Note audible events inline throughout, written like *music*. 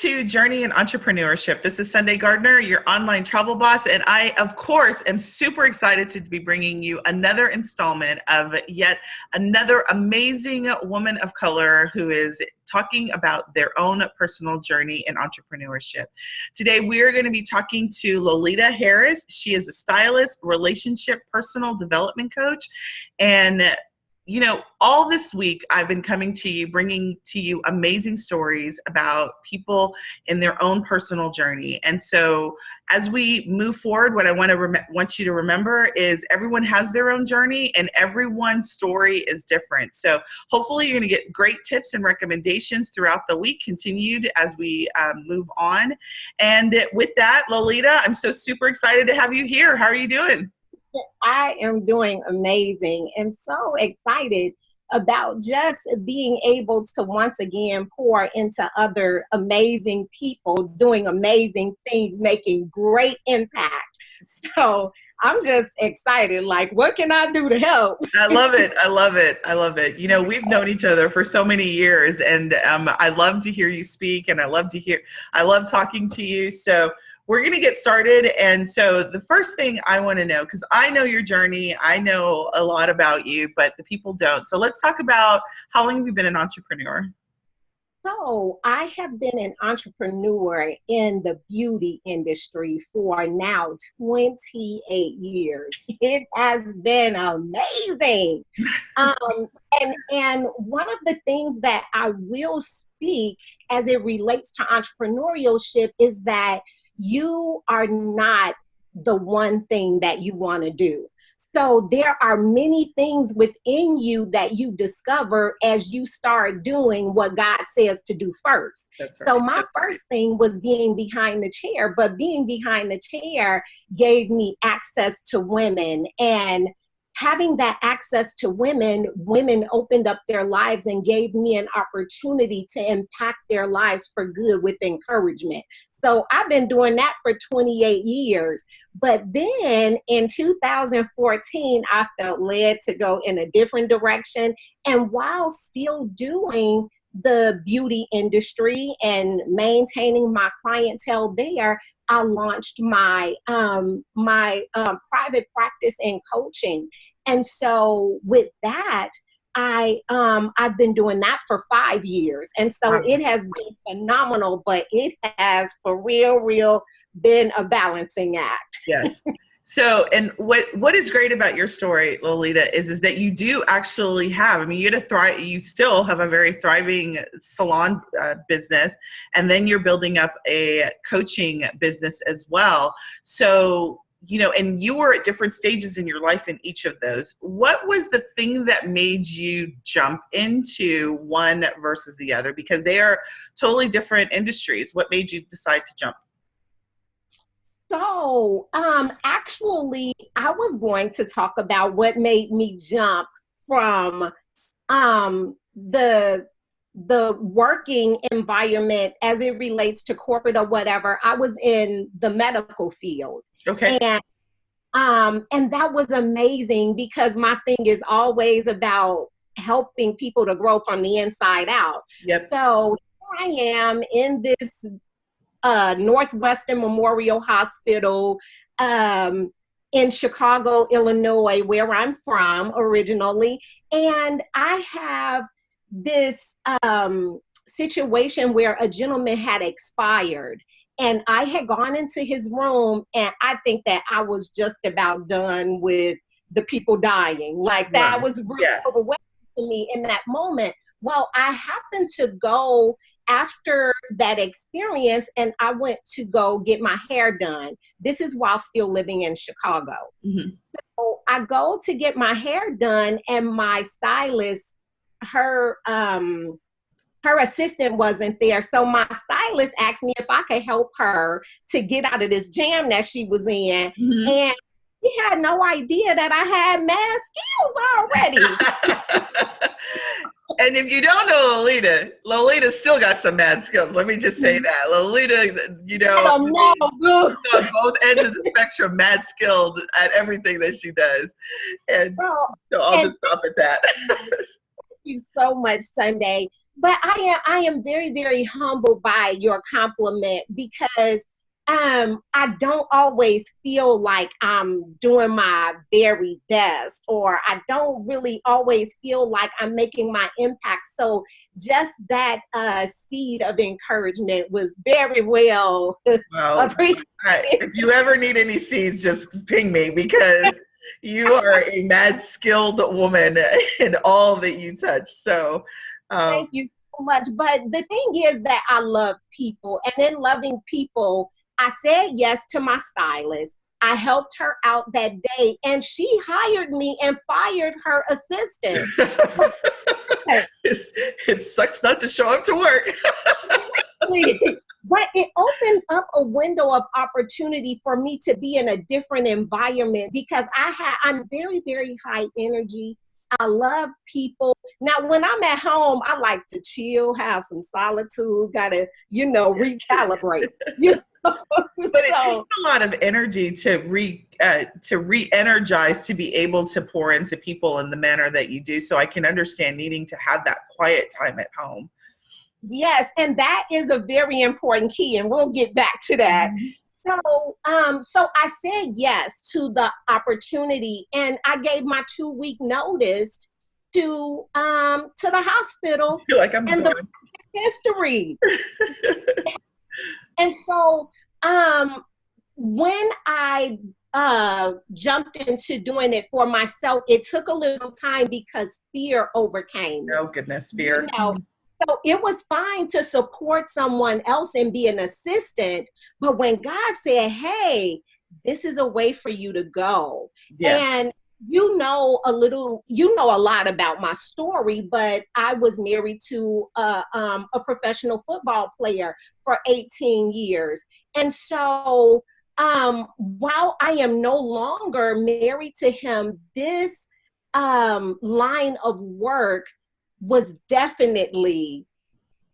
to Journey in Entrepreneurship. This is Sunday Gardner, your online travel boss, and I, of course, am super excited to be bringing you another installment of yet another amazing woman of color who is talking about their own personal journey in entrepreneurship. Today, we are going to be talking to Lolita Harris. She is a stylist, relationship, personal development coach, and you know, all this week I've been coming to you, bringing to you amazing stories about people in their own personal journey. And so, as we move forward, what I want to want you to remember is everyone has their own journey, and everyone's story is different. So, hopefully, you're going to get great tips and recommendations throughout the week, continued as we um, move on. And with that, Lolita, I'm so super excited to have you here. How are you doing? I am doing amazing and so excited about just being able to once again pour into other amazing people doing amazing things, making great impact. *laughs* So I'm just excited. Like, what can I do to help? *laughs* I love it. I love it. I love it. You know, we've known each other for so many years, and um, I love to hear you speak, and I love to hear, I love talking to you. So, we're going to get started. And so the first thing I want to know, because I know your journey, I know a lot about you, but the people don't. So let's talk about how long have you been an entrepreneur? So I have been an entrepreneur in the beauty industry for now 28 years. *laughs* It has been amazing. *laughs* um, and, and one of the things that I will speak as it relates to entrepreneurship is that you are not the one thing that you want to do. So there are many things within you that you discover as you start doing what God says to do first. Right. So my That's first right. thing was being behind the chair, but being behind the chair gave me access to women and having that access to women, women opened up their lives and gave me an opportunity to impact their lives for good with encouragement. So I've been doing that for 28 years. But then in 2014, I felt led to go in a different direction. And while still doing the beauty industry and maintaining my clientele there, I launched my um, my um, private practice and coaching. And so with that, I um I've been doing that for five years, and so wow. it has been phenomenal. But it has, for real, real, been a balancing act. Yes. So, and what what is great about your story, Lolita, is is that you do actually have. I mean, you had a thrive. You still have a very thriving salon uh, business, and then you're building up a coaching business as well. So, you know, and you were at different stages in your life in each of those. What was the thing that made you jump into one versus the other? Because they are totally different industries. What made you decide to jump? So, um, actually, I was going to talk about what made me jump from um, the the working environment as it relates to corporate or whatever. I was in the medical field. Okay. And um, and that was amazing because my thing is always about helping people to grow from the inside out. Yep. So here I am in this uh, Northwestern Memorial Hospital um, in Chicago, Illinois, where I'm from originally. And I have this um, situation where a gentleman had expired. And I had gone into his room, and I think that I was just about done with the people dying. Like that right. was really yeah. overwhelming to me in that moment. Well, I happened to go after that experience and I went to go get my hair done. This is while still living in Chicago. Mm-hmm. So I go to get my hair done and my stylist, her um her assistant wasn't there. So my stylist asked me if I could help her to get out of this jam that she was in. Mm-hmm. And he had no idea that I had mad skills already. *laughs* and if you don't know Lolita, Lolita still got some mad skills. Let me just say that. Lolita, you know, on both ends of the spectrum, mad skilled at everything that she does. And well, so I'll and just stop at that. *laughs* thank you so much, Sunday. But I am I am very very humbled by your compliment because um I don't always feel like I'm doing my very best or I don't really always feel like I'm making my impact so just that uh seed of encouragement was very well, well *laughs* appreciated. if you ever need any seeds just ping me because you are a mad skilled woman *laughs* in all that you touch so um, thank you so much but the thing is that I love people and in loving people I said yes to my stylist. I helped her out that day and she hired me and fired her assistant. *laughs* it sucks not to show up to work. *laughs* but it opened up a window of opportunity for me to be in a different environment because I had I'm very very high energy. I love people. Now, when I'm at home, I like to chill, have some solitude, gotta, you know, *laughs* recalibrate. you *laughs* but it takes a lot of energy to re uh, to re-energize to be able to pour into people in the manner that you do so i can understand needing to have that quiet time at home yes and that is a very important key and we'll get back to that mm-hmm. So um so i said yes to the opportunity and i gave my two week notice to um to the hospital like I'm and the history *laughs* And so um, when I uh, jumped into doing it for myself, it took a little time because fear overcame. Oh goodness, fear. You know, so it was fine to support someone else and be an assistant, but when God said, "Hey, this is a way for you to go," yeah. and you know a little you know a lot about my story but i was married to a, um, a professional football player for 18 years and so um, while i am no longer married to him this um, line of work was definitely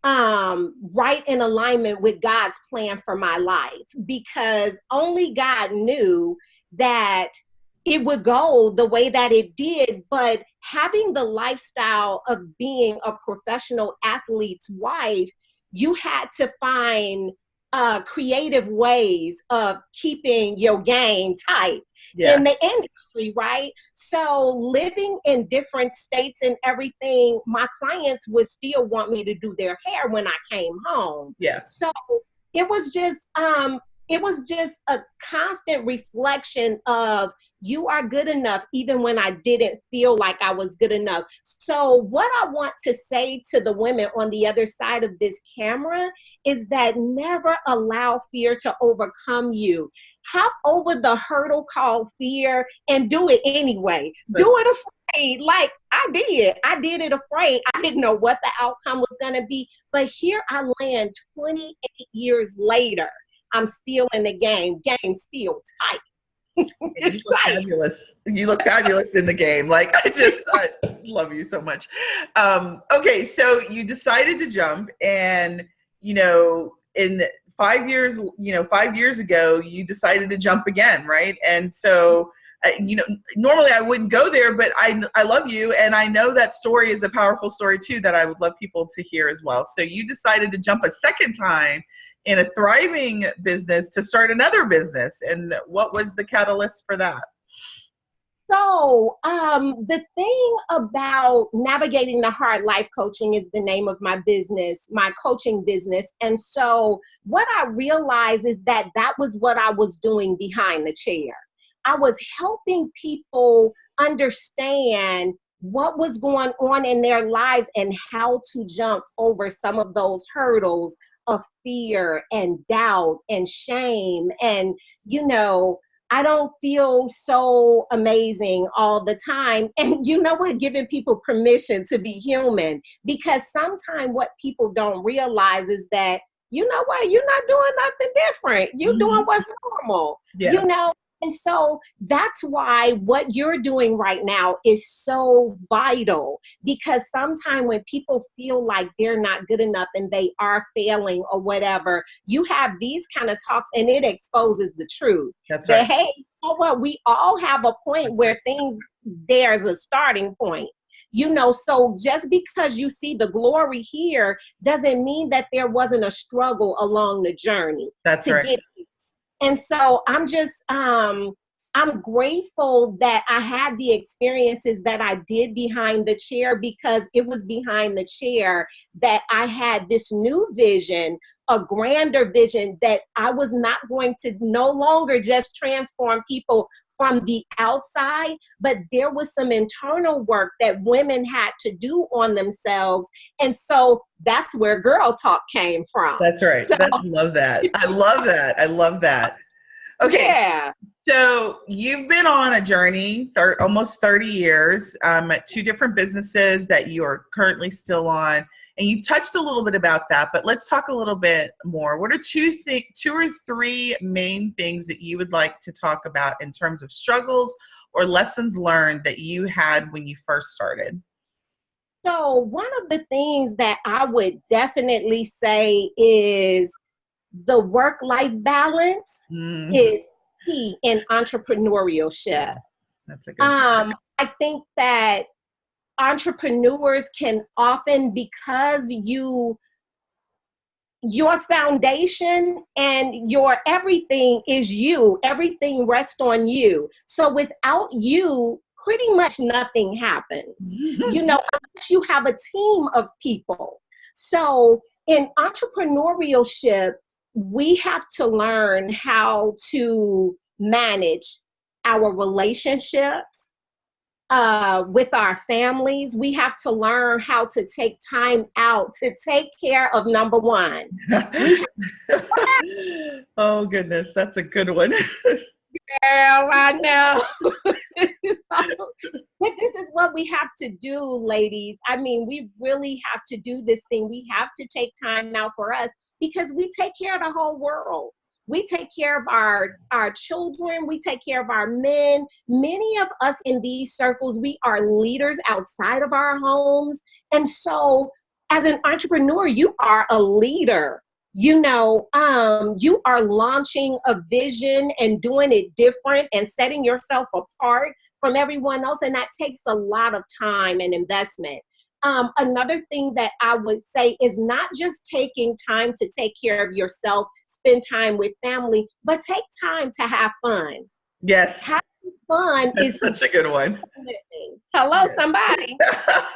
um, right in alignment with god's plan for my life because only god knew that it would go the way that it did, but having the lifestyle of being a professional athlete's wife, you had to find uh, creative ways of keeping your game tight yeah. in the industry, right? So living in different states and everything, my clients would still want me to do their hair when I came home. Yeah. So it was just um it was just a constant reflection of you are good enough even when I didn't feel like I was good enough. So, what I want to say to the women on the other side of this camera is that never allow fear to overcome you. Hop over the hurdle called fear and do it anyway. Do it afraid. Like I did. I did it afraid. I didn't know what the outcome was going to be. But here I land 28 years later I'm still in the game. Game still tight. you *laughs* look fabulous. You look fabulous in the game. Like I just I love you so much. Um, okay, so you decided to jump, and you know, in five years, you know, five years ago, you decided to jump again, right? And so. Uh, you know, normally I wouldn't go there, but I, I love you, and I know that story is a powerful story too that I would love people to hear as well. So you decided to jump a second time in a thriving business to start another business. And what was the catalyst for that? So, um, the thing about navigating the heart life coaching is the name of my business, my coaching business. And so, what I realized is that that was what I was doing behind the chair. I was helping people understand what was going on in their lives and how to jump over some of those hurdles of fear and doubt and shame and you know I don't feel so amazing all the time. *laughs* And you know what? Giving people permission to be human. Because sometimes what people don't realize is that, you know what? You're not doing nothing different. You're mm-hmm. doing what's normal. Yeah. You know, and so that's why what you're doing right now is so vital because sometimes when people feel like they're not good enough and they are failing or whatever, you have these kind of talks and it exposes the truth. That's that, right. hey, you know what? We all have a point where things, there's a starting point You know, so just because you see the glory here doesn't mean that there wasn't a struggle along the journey. That's to right. Get and so I'm just um I'm grateful that I had the experiences that I did behind the chair because it was behind the chair that I had this new vision, a grander vision that I was not going to no longer just transform people from the outside, but there was some internal work that women had to do on themselves. And so that's where Girl Talk came from. That's right. So, I love that. I love that. I love that. Okay. Yeah. So you've been on a journey, thir- almost 30 years, um, at two different businesses that you are currently still on, and you've touched a little bit about that. But let's talk a little bit more. What are two th- two or three main things that you would like to talk about in terms of struggles or lessons learned that you had when you first started? So one of the things that I would definitely say is the work-life balance Mm, is key in entrepreneurship. that's a good. Um, I think that entrepreneurs can often, because you your foundation and your everything is you everything rests on you so without you pretty much nothing happens *laughs* you know unless you have a team of people so in entrepreneurship we have to learn how to manage our relationships uh, with our families. We have to learn how to take time out to take care of number one. *laughs* oh goodness, that's a good one. *laughs* Girl, I know. *laughs* but this is what we have to do, ladies. I mean, we really have to do this thing. We have to take time out for us because we take care of the whole world. We take care of our, our children. We take care of our men. Many of us in these circles, we are leaders outside of our homes. And so as an entrepreneur, you are a leader you know um, you are launching a vision and doing it different and setting yourself apart from everyone else and that takes a lot of time and investment. Um, another thing that i would say is not just taking time to take care of yourself spend time with family but take time to have fun. Yes. Having fun that's is such a good one. hello somebody. *laughs*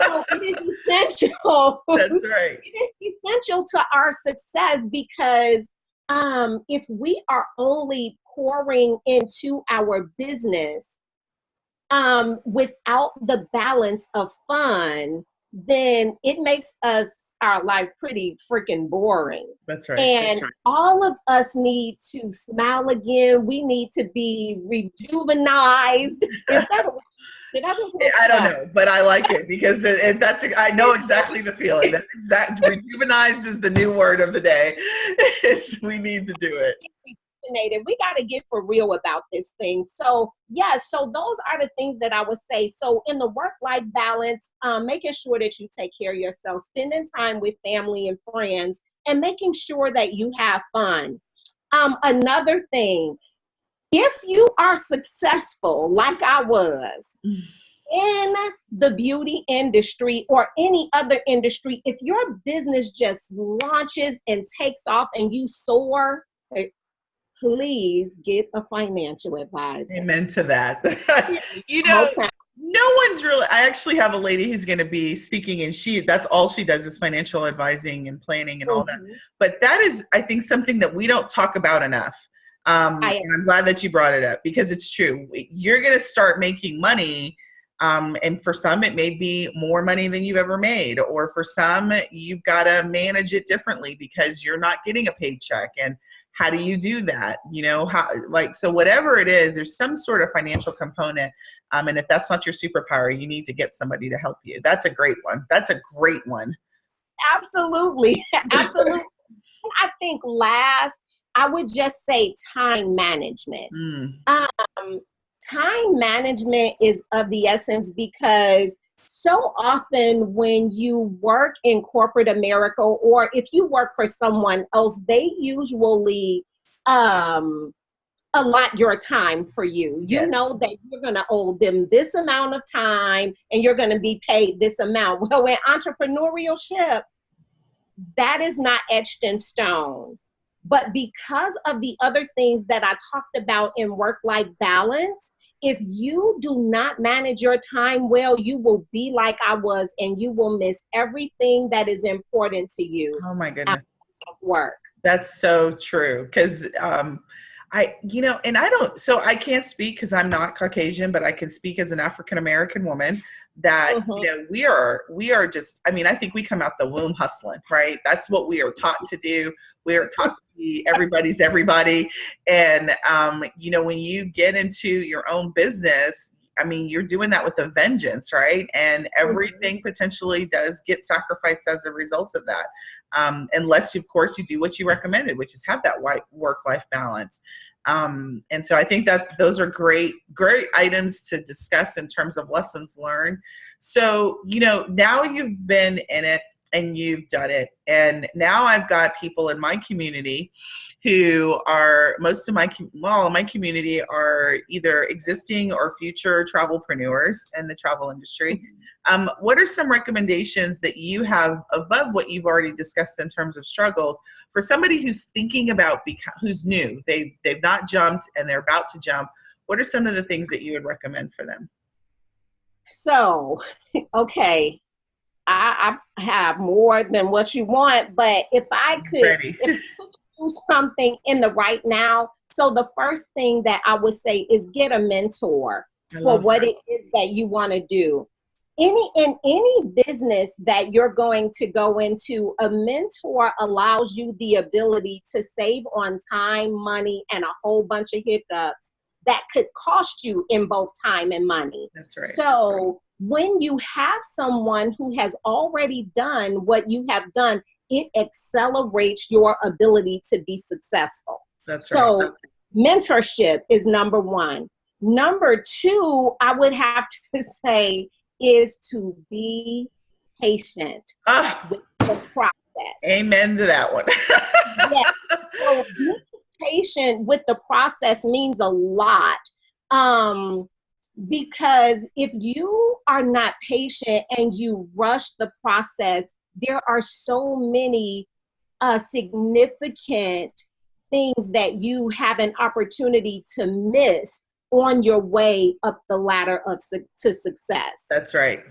So it is essential. That's *laughs* right. It is essential to our success because um, if we are only pouring into our business um, without the balance of fun, then it makes us our life pretty freaking boring. That's right. And that's right. all of us need to smile again. We need to be rejuvenized. *laughs* Is that a did I just? I don't know, but I like it because it, it, that's I know exactly the feeling. That's exact. *laughs* Rejuvenized is the new word of the day. *laughs* It's, we need to do it. We got to get for real about this thing. So yeah, so those are the things that I would say. So in the work-life balance, um, making sure that you take care of yourself, spending time with family and friends, and making sure that you have fun. Um, another thing, if you are successful like I was in the beauty industry or any other industry, if your business just launches and takes off and you soar, please get a financial advisor. Amen to that. *laughs* you know, no one's really i actually have a lady who's going to be speaking and she that's all she does is financial advising and planning and all that Mhm. but that is i think something that we don't talk about enough um, I- and i'm glad that you brought it up because it's true you're going to start making money um, and for some it may be more money than you've ever made or for some you've got to manage it differently because you're not getting a paycheck and how do you do that you know how like so whatever it is there's some sort of financial component um, and if that's not your superpower you need to get somebody to help you that's a great one that's a great one Absolutely. *laughs* Absolutely. I think last, I would just say time management. Mm, Um, time management is of the essence because so often when you work in corporate America or if you work for someone else, they usually um, allot your time for you. You Yes. know that you're going to owe them this amount of time and you're going to be paid this amount. *laughs* Well, in entrepreneurship, that is not etched in stone. But because of the other things that I talked about in work life balance, if you do not manage your time well, you will be like I was and you will miss everything that is important to you Oh my goodness. work. That's so true. Cause um I, you know, and I don't, so I can't speak because I'm not Caucasian, but I can speak as an African American woman that, you know, we are, we are just, I mean, I think we come out the womb hustling, right? That's what we are taught to do. We are taught to be *laughs* everybody's everybody. And, um, you know, when you get into your own business, I mean, you're doing that with a vengeance, right? And everything potentially does get sacrificed as a result of that um, unless of course you do what you recommended which is have that white work-life balance. Um, and so i think that those are great great items to discuss in terms of lessons learned. So you know now you've been in it and you've done it. And now i've got people in my community who are most of my well my community are either existing or future travelpreneurs in the travel industry. Um, what are some recommendations that you have above what you've already discussed in terms of struggles for somebody who's thinking about who's new? They they've not jumped and they're about to jump. What are some of the things that you would recommend for them? So, *laughs* okay, I, I have more than what you want, but if I could if do something in the right now, so the first thing that I would say is get a mentor for what that. it is that you want to do. Any in any business that you're going to go into, a mentor allows you the ability to save on time, money, and a whole bunch of hiccups that could cost you in both time and money. that's right So when you have someone who has already done what you have done, it accelerates your ability to be successful. that's right So mentorship is number one. Number two, I would have *laughs* to say, is to be patient ah, with the process. amen to that one *laughs* Yes. So patient with the process means a lot. Um, because if you are not patient and you rush the process, there are so many uh, significant things that you have an opportunity to miss on your way up the ladder of su- to success that's right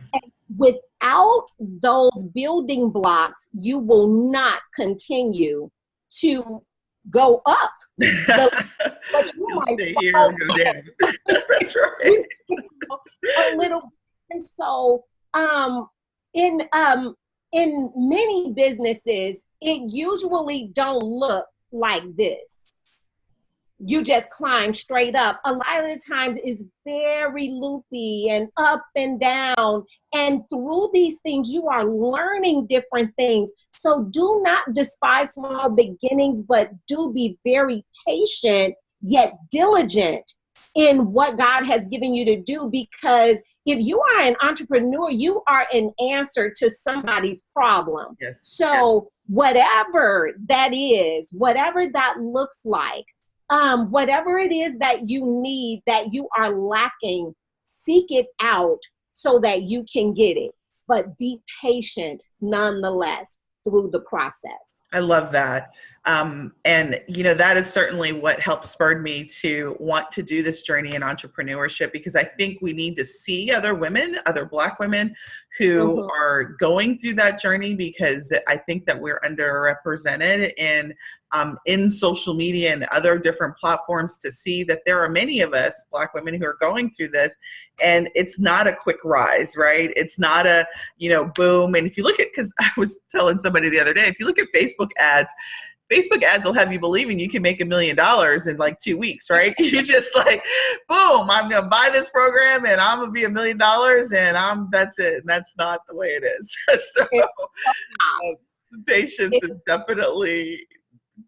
without those building blocks, you will not continue to go up. *laughs* But you might stay here down. that's right a little. And so, um, in um, in many businesses, it usually don't look like this. You just climb straight up. A lot of the times, it's very loopy and up and down. And through these things, you are learning different things. So do not despise small beginnings, but do be very patient yet diligent in what God has given you to do because if you are an entrepreneur, you are an answer to somebody's problem. yes So, whatever that is, whatever that looks like, um, whatever it is that you need that you are lacking, seek it out so that you can get it. But be patient nonetheless through the process. I love that. Um, and, you know, that is certainly what helped spurred me to want to do this journey in entrepreneurship because I think we need to see other women, other Black women who Mhm. are going through that journey because I think that we're underrepresented in, um, in social media and other different platforms to see that there are many of us, Black women, who are going through this. And it's not a quick rise, right? It's not a, you know, boom. And if you look at, because *laughs* I was telling somebody the other day, if you look at Facebook ads, Facebook ads will have you believing you can make a million dollars in like two weeks, right? *laughs* You just like, boom, I'm gonna buy this program and I'm gonna be a million dollars and I'm that's it. And that's not the way it is. *laughs* so uh, patience is definitely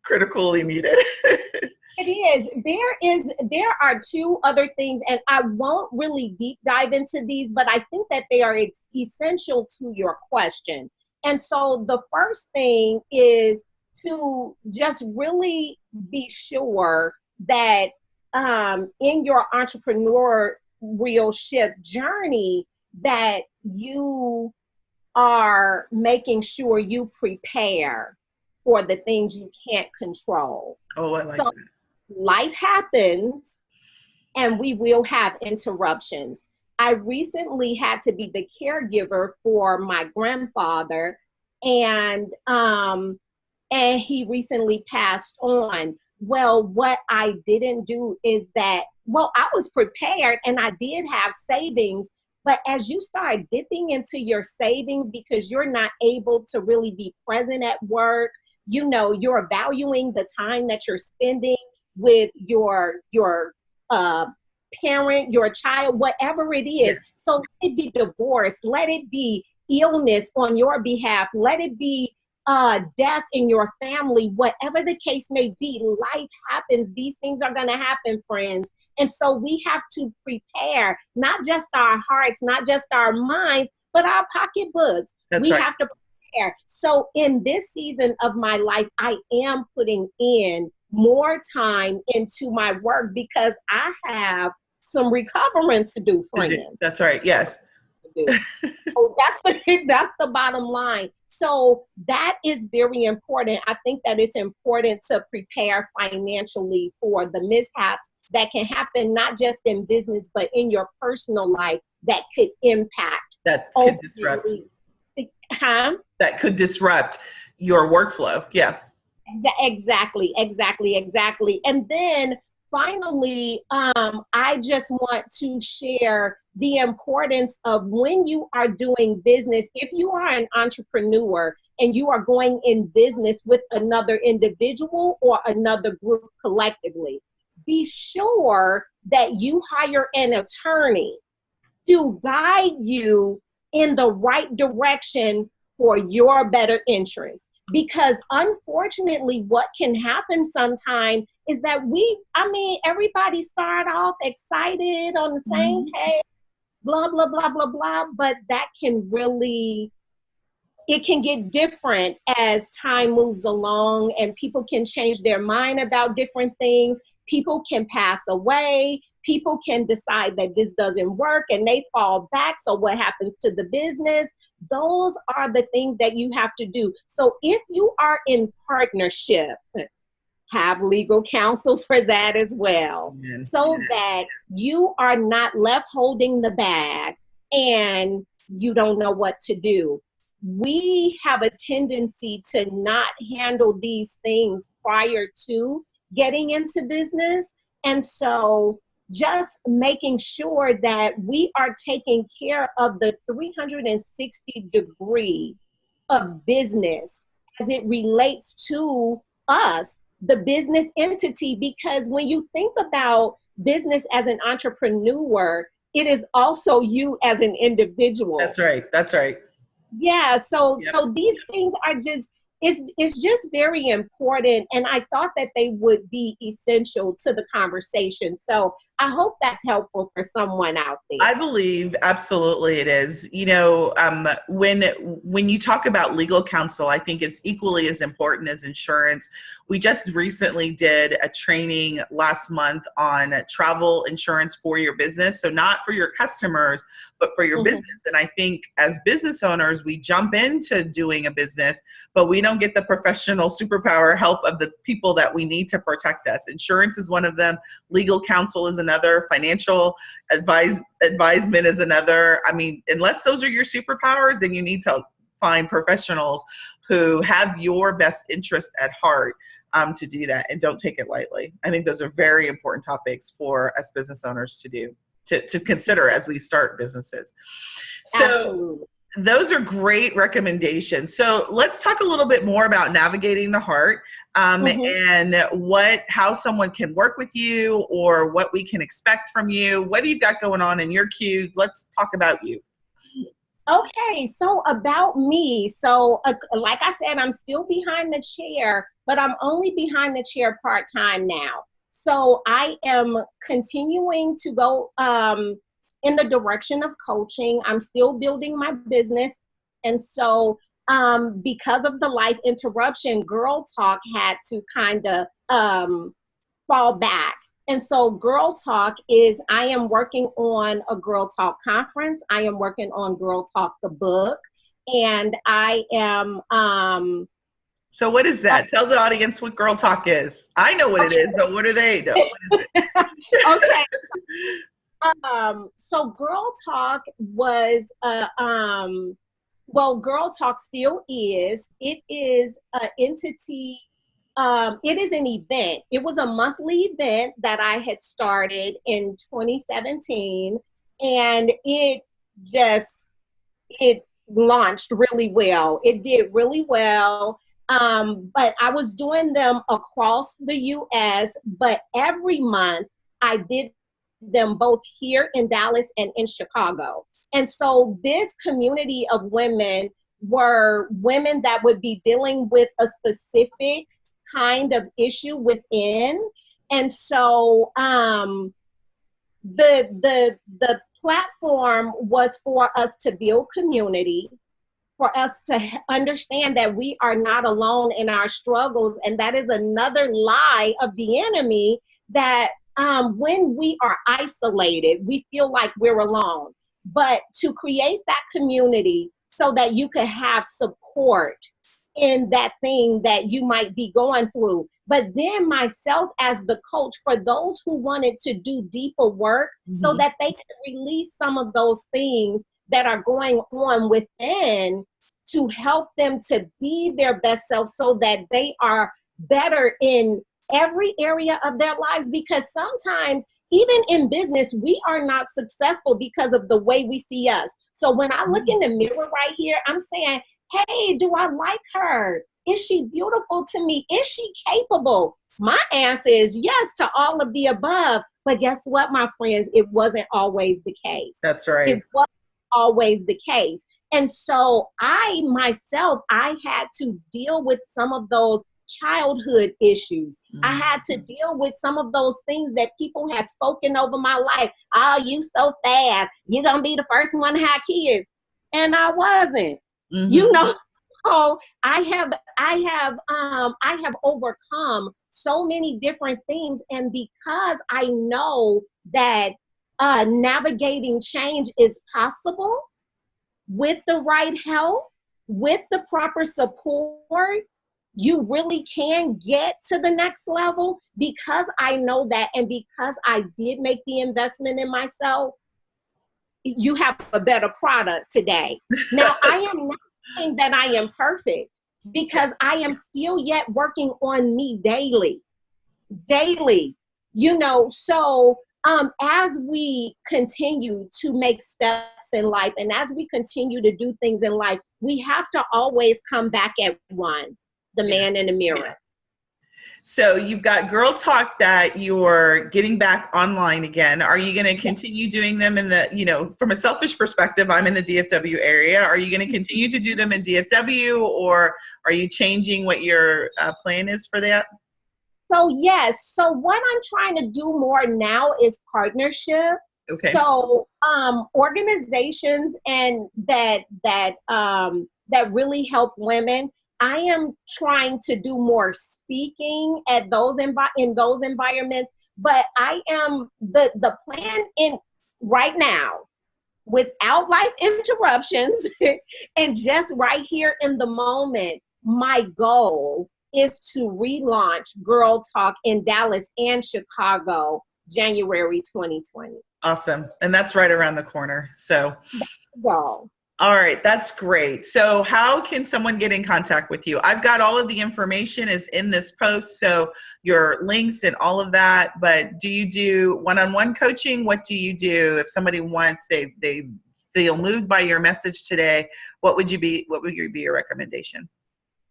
critically needed. *laughs* It is. There is. There are two other things, and I won't really deep dive into these, but I think that they are essential to your question. And so the first thing is to just really be sure that um, in your entrepreneurship journey that you are making sure you prepare for the things you can't control. Oh, I like so that. Life happens and we will have interruptions. I recently had to be the caregiver for my grandfather and um and he recently passed on. Well, what I didn't do is that well, I was prepared and I did have savings but as you start dipping into your savings because you're not able to really be present at work, you know, you're valuing the time that you're spending with your your uh, parent, your child, whatever it is. So let it be divorce, let it be illness on your behalf, let it be uh, death in your family, whatever the case may be, life happens. These things are going to happen, friends. And so we have to prepare not just our hearts, not just our minds, but our pocketbooks. That's we right. have to prepare. So in this season of my life, I am putting in more time into my work because I have some recovering to do, friends. That's right. Yes. so that's the *laughs* that's the bottom line. So that is very important. I think that it's important to prepare financially for the mishaps that can happen not just in business but in your personal life that could impact that could disrupt huh? that could disrupt your workflow. Yeah. Exactly, exactly, exactly. And then finally, um, I just want to share the importance of when you are doing business, if you are an entrepreneur and you are going in business with another individual or another group collectively, be sure that you hire an attorney to guide you in the right direction for your better interest because unfortunately what can happen sometimes is that we i mean everybody start off excited on the same mm-hmm. page blah blah blah blah blah but that can really it can get different as time moves along and people can change their mind about different things people can pass away. People can decide that this doesn't work and they fall back. So what happens to the business? Those are the things that you have to do. So if you are in partnership have legal counsel *laughs* for that as well. Yes. so that you are not left holding the bag and you don't know what to do. We have a tendency to not handle these things prior to getting into business. And so just making sure that we are taking care of the 360 degree of business as it relates to us, the business entity, because when you think about business as an entrepreneur, it is also you as an individual. That's right. That's right. Yeah. So yep. so these things are just it's it's just very important and i thought that they would be essential to the conversation. So I hope that's helpful for someone out there. I believe absolutely it is. You know, um, when when you talk about legal counsel, I think it's equally as important as insurance. We just recently did a training last month on travel insurance for your business. So not for your customers, but for your mm-hmm. business. And I think as business owners, we jump into doing a business, but we don't get the professional superpower help of the people that we need to protect us. Insurance is one of them. Legal counsel is another, financial advise advisement is another. I mean, unless those are your superpowers, then you need to find professionals who have your best interest at heart um, to do that and don't take it lightly. I think those are very important topics for us business owners to do, to, to consider as we start businesses. So Absolutely those are great recommendations. So let's talk a little bit more about navigating the heart um, mm-hmm. and what how someone can work with you or what we can expect from you. What do you got going on in your queue? Let's talk about you. Okay, so about me. So, uh, like I said, I'm still behind the chair, but I'm only behind the chair part time now. So, I am continuing to go um, in the direction of coaching. I'm still building my business. And so, um, because of the life interruption, Girl Talk had to kind of um, fall back. And so, Girl Talk is I am working on a Girl Talk conference. I am working on Girl Talk the book, and I am. Um, so, what is that? Uh, Tell the audience what Girl Talk is. I know what okay. it is, but what are they? know? *laughs* okay. *laughs* um, so, Girl Talk was uh, um, well, Girl Talk still is. It is an entity um, it is an event. It was a monthly event that I had started in 2017, and it just it launched really well. It did really well. Um, but I was doing them across the U.S. But every month I did them both here in Dallas and in Chicago. And so this community of women were women that would be dealing with a specific kind of issue within. And so um, the the the platform was for us to build community, for us to understand that we are not alone in our struggles, and that is another lie of the enemy that um, when we are isolated, we feel like we're alone. But to create that community so that you could have support in that thing that you might be going through. But then myself as the coach for those who wanted to do deeper work mm-hmm. so that they could release some of those things that are going on within to help them to be their best self so that they are better in every area of their lives because sometimes even in business we are not successful because of the way we see us so when i look mm-hmm. in the mirror right here i'm saying Hey, do I like her? Is she beautiful to me? Is she capable? My answer is yes to all of the above. But guess what, my friends? It wasn't always the case. That's right. It wasn't always the case. And so I myself, I had to deal with some of those childhood issues. Mm-hmm. I had to deal with some of those things that people had spoken over my life. Oh, you so fast. You're going to be the first one to have kids. And I wasn't. Mm-hmm. You know, *laughs* oh, I have I have um I have overcome so many different things and because I know that uh navigating change is possible with the right help, with the proper support, you really can get to the next level because I know that and because I did make the investment in myself you have a better product today. *laughs* Now, I am not saying that I am perfect because I am still yet working on me daily, daily, you know. So, um, as we continue to make steps in life and as we continue to do things in life, we have to always come back at one the man in the mirror. So you've got Girl Talk that you're getting back online again. Are you going to continue doing them in the, you know, from a selfish perspective, I'm in the DFW area. Are you going to continue to do them in DFW or are you changing what your uh, plan is for that? So yes, so what I'm trying to do more now is partnership. Okay. So um, organizations and that that um, that really help women I am trying to do more speaking at those envi- in those environments, but I am the the plan in right now without life interruptions *laughs* and just right here in the moment. My goal is to relaunch Girl Talk in Dallas and Chicago January 2020. Awesome. And that's right around the corner. So, go. All right, that's great. So, how can someone get in contact with you? I've got all of the information is in this post, so your links and all of that. But do you do one-on-one coaching? What do you do if somebody wants they they feel moved by your message today? What would you be? What would be your recommendation?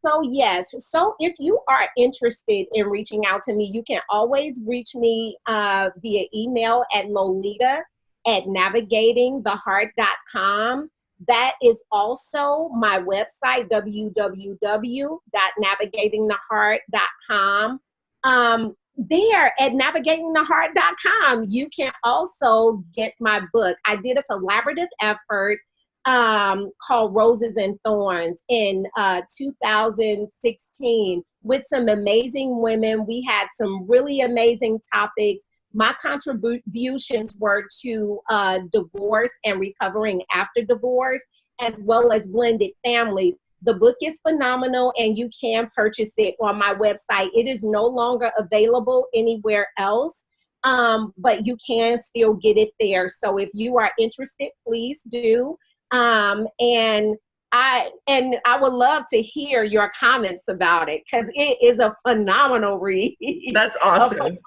So yes, so if you are interested in reaching out to me, you can always reach me uh, via email at lolita at navigatingtheheart.com. That is also my website, www.navigatingtheheart.com. Um, there at navigatingtheheart.com, you can also get my book. I did a collaborative effort um, called Roses and Thorns in uh, 2016 with some amazing women. We had some really amazing topics My contributions were to uh, divorce and recovering after divorce, as well as blended families. The book is phenomenal and you can purchase it on my website. It is no longer available anywhere else, um, but you can still get it there. So if you are interested, please do. Um, and I and I would love to hear your comments about it because it is a phenomenal read. That's *laughs* awesome.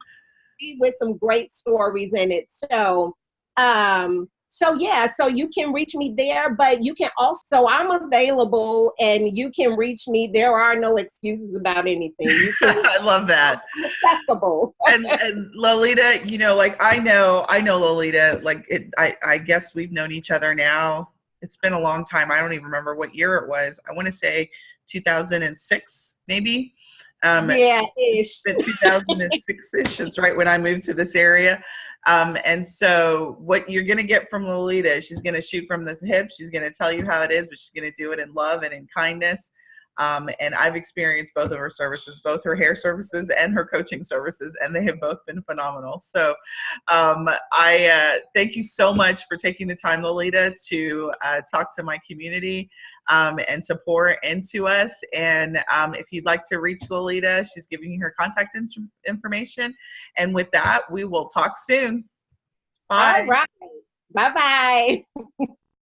With some great stories in it. So um so yeah, so you can reach me there, but you can also I'm available and you can reach me. There are no excuses about anything. You can *laughs* I love that. Accessible. *laughs* and, and Lolita, you know, like I know I know Lolita, like it I, I guess we've known each other now it's been a long time. I don't even remember what year it was. I want to say 2006, maybe. Um, yeah, ish. 2006 ish is right when I moved to this area. Um, and so, what you're going to get from Lolita, she's going to shoot from the hip. She's going to tell you how it is, but she's going to do it in love and in kindness. Um, and I've experienced both of her services, both her hair services and her coaching services, and they have both been phenomenal. So um, I uh, thank you so much for taking the time, Lolita, to uh, talk to my community um, and to pour into us. And um, if you'd like to reach Lolita, she's giving you her contact in information. And with that, we will talk soon. Bye. All right. Bye bye. *laughs*